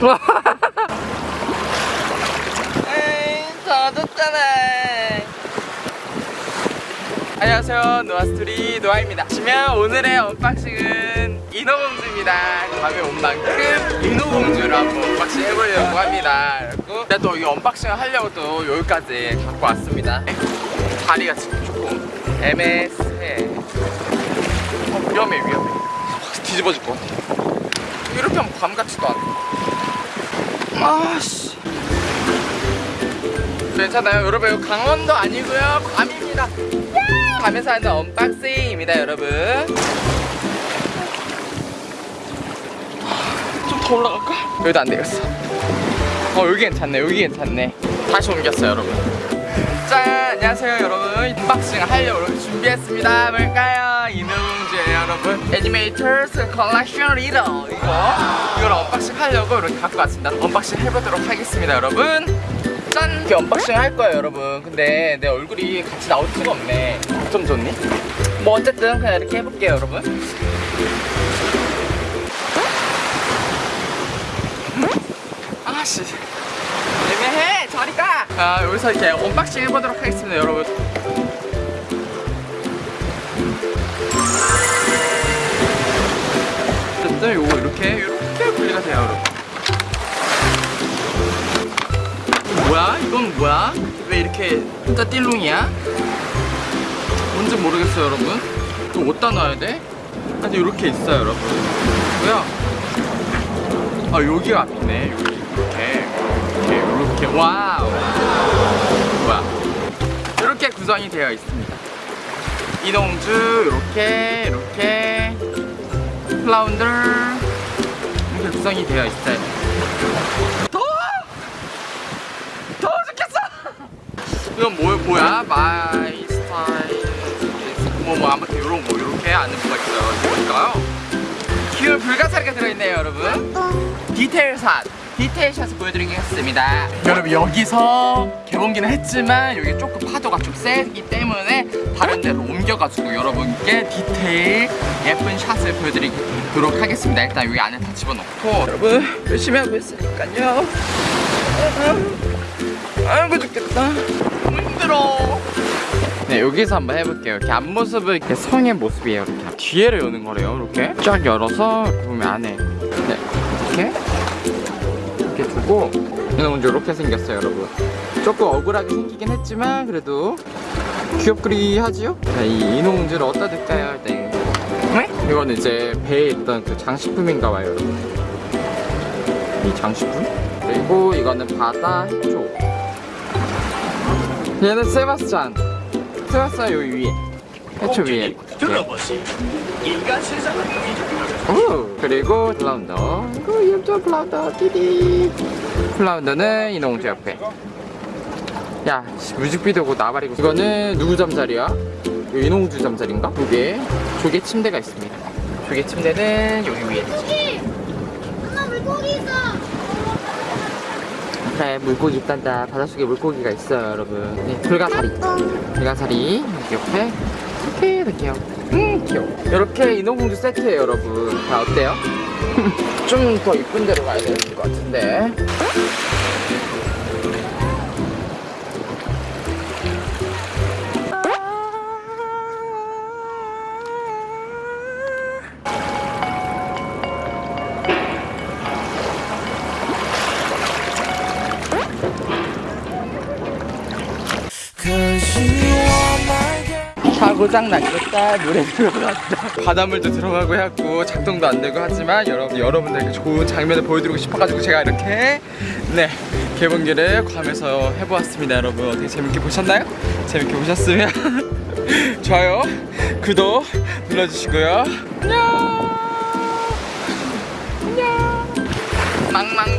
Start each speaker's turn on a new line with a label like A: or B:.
A: 에이 젖었잖아 안녕하세요. 노아스토리 노아입니다. 지금 오늘의 unboxing은 인어공주입니다. 괌에 온 만큼 인어공주를 한번 unboxing 해보려고 합니다. 근데 또 이 unboxing을 하려고 또 여기까지 갖고 왔습니다. 다리가 지금 조금 애매해. 어, 위험해 위험해. 뒤집어질 것 같아. 이렇게 하면 괌 같지도 않아 아씨. 괜찮아요 여러분. 강원도 아니고요. 괌입니다. 괌에서 하는 unboxing입니다 여러분. 좀 더 올라갈까? 여기도 안 되겠어. 어 여기 괜찮네. 여기 괜찮네. 다시 옮겼어요 여러분. 짠! 안녕하세요 여러분. unboxing 하려고 준비했습니다. 뭘까요? 인어공주예요 여러분. Animators Collection Little. 이거? 이걸 unboxing 하려고 이렇게 갖고 왔습니다. unboxing 해보도록 하겠습니다 여러분. 짠! 이렇게 unboxing 할 거예요 여러분. 근데 내 얼굴이 같이 나올 수가 없네. 좀 좋니? 뭐 어쨌든 그냥 이렇게 해볼게요 여러분. 아씨. 애매해. 저리 가! 아 여기서 이렇게 unboxing 해보도록 하겠습니다 여러분 이렇게 혼자 띨룽이야? 뭔지 모르겠어요 여러분. 이거 어디다 놔야 돼? 근데 이렇게 있어요 여러분. 뭐야? 아 여기가 앞이네 여기. 이렇게 이렇게 이렇게. 와우. 뭐야? 이렇게 구성이 되어 있습니다. 인어공주 이렇게 이렇게. 플라운더. 이렇게 구성이 되어 있어요 더워! 더워 죽겠어! 이건 뭐, 뭐야? my style. 뭐, 뭐 아무튼 이런 거 이렇게 안에 뭐가 있어요. 뭘까요? 귀여운 불가사리가 들어있네요 여러분. detail shot. detail shot을 보여드리겠습니다. 여러분 여기서 개봉기는 했지만 여기 조금 파도가 좀 세기 때문에 다른 데로 옮겨가지고 여러분께 디테일 예쁜 shot을 보여드리도록 하겠습니다. 일단 여기 안에 다 집어넣고. 여러분 열심히 하고 있으니까요. 아이고 죽겠다 힘들어. 네 여기서 한번 해볼게요. 이렇게 앞모습은 이렇게 성의 모습이에요 이렇게. 뒤에를 여는 거래요 이렇게. 쫙 열어서 이렇게 보면 안에. 네 이렇게. 이렇게 두고. 이거 먼저 이렇게 생겼어요 여러분. 조금 억울하게 생기긴 했지만 그래도 귀엽그리 하지요? 자, 이 인어공주를 어디다 둘까요? 네. 이거는 이제 배에 있던 그 장식품인가 봐요 여러분. 이 장식품? 그리고 이거는 바다 해초 얘는 세바스찬. 세바스찬 요 위에. 해초 위에. 오, 그리고 플라운더. 그 예쁜 플라운더. 띠디. 플라운더는 인어공주 옆에. 야 뮤직비디오고 나발이고. 이거는 누구 잠자리야? 인어공주 잠자리인가? 조개 조개 침대가 있습니다. 조개 침대는 여기 위에.
B: 물고기! 엄마 물고기 있어!
A: 그래 물고기 있단다. 바닷속에 물고기가 있어요 여러분. 네, 불가사리. 불가사리. 옆에 이렇게 이렇게요. 음 귀여워. 이렇게 인어공주 세트예요 여러분. 자 어때요? 좀 더 이쁜 데로 가야 될것 같은데 사고장 났겠다 물에 들어갔다. 바닷물도 들어가고 해갖고 작동도 안 되고 하지만 여러분 여러분들에게 좋은 장면을 보여드리고 싶어가지고 제가 이렇게 네 개봉기를 괌에서 해보았습니다 여러분. 어떻게 재밌게 보셨나요? 재밌게 보셨으면 좋아요 구독 눌러주시고요. 안녕! 안녕! 망망